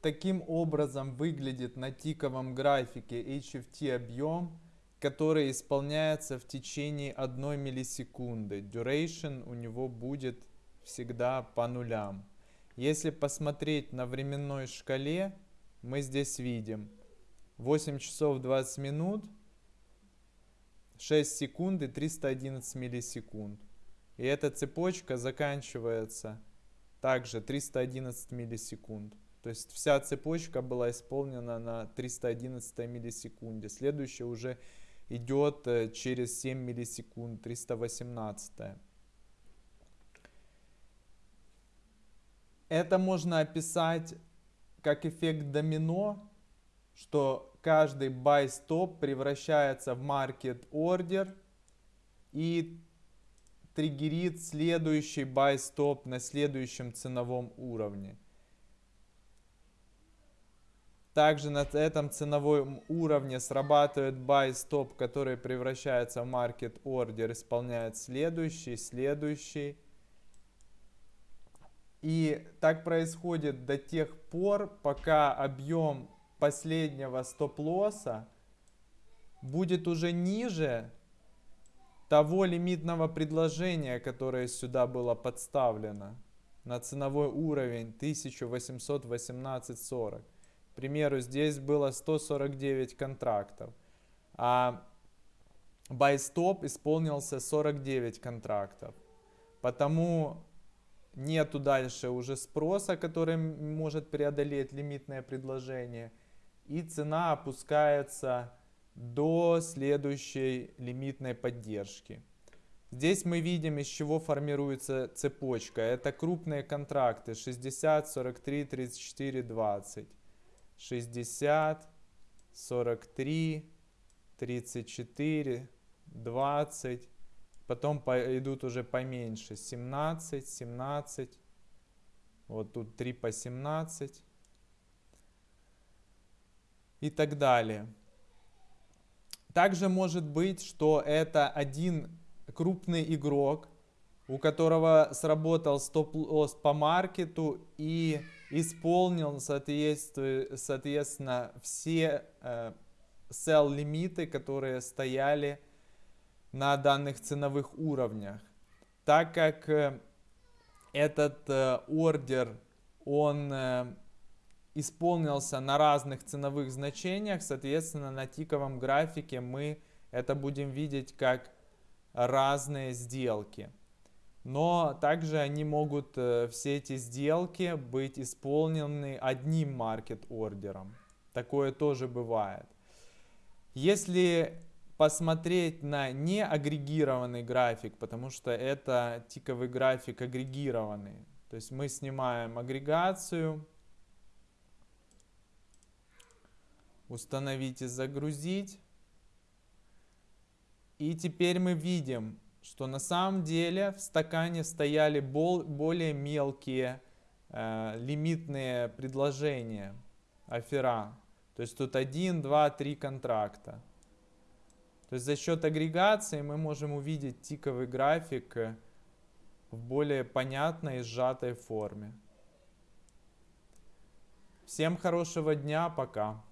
таким образом выглядит на тиковом графике HFT объем, который исполняется в течение 1 миллисекунды. Duration у него будет всегда по нулям. Если посмотреть на временной шкале, мы здесь видим 8 часов 20 минут, 6 секунд и 311 миллисекунд. И эта цепочка заканчивается также 311 миллисекунд. То есть вся цепочка была исполнена на 311 миллисекунде. Следующая уже идет э, через 7 миллисекунд, 318. Это можно описать как эффект домино, что каждый buy stop превращается в market order и триггерит следующий buy stop на следующем ценовом уровне. Также на этом ценовом уровне срабатывает buy stop, который превращается в market order, исполняет следующий, следующий. И так происходит до тех пор, пока объем последнего стоп-лосса будет уже ниже того лимитного предложения, которое сюда было подставлено на ценовой уровень 1818.40 примеру, здесь было 149 контрактов, а buy stop исполнился 49 контрактов. Потому нету дальше уже спроса, который может преодолеть лимитное предложение. И цена опускается до следующей лимитной поддержки. Здесь мы видим, из чего формируется цепочка. Это крупные контракты 60, 43, 34, 20. 60, 43, 34, 20. Потом идут уже поменьше. 17, 17. Вот тут 3 по 17. И так далее. Также может быть, что это один крупный игрок, у которого сработал стоп-лосс по маркету и исполнил, соответственно, все э, sell лимиты, которые стояли на данных ценовых уровнях. Так как э, этот э, ордер, он э, исполнился на разных ценовых значениях, соответственно, на тиковом графике мы это будем видеть как разные сделки но также они могут, э, все эти сделки, быть исполнены одним маркет-ордером. Такое тоже бывает. Если посмотреть на неагрегированный график, потому что это тиковый график агрегированный, то есть мы снимаем агрегацию, установить и загрузить. И теперь мы видим, что на самом деле в стакане стояли более мелкие э, лимитные предложения, афера. То есть тут 1, 2, 3 контракта. То есть за счет агрегации мы можем увидеть тиковый график э, в более понятной и сжатой форме. Всем хорошего дня, пока.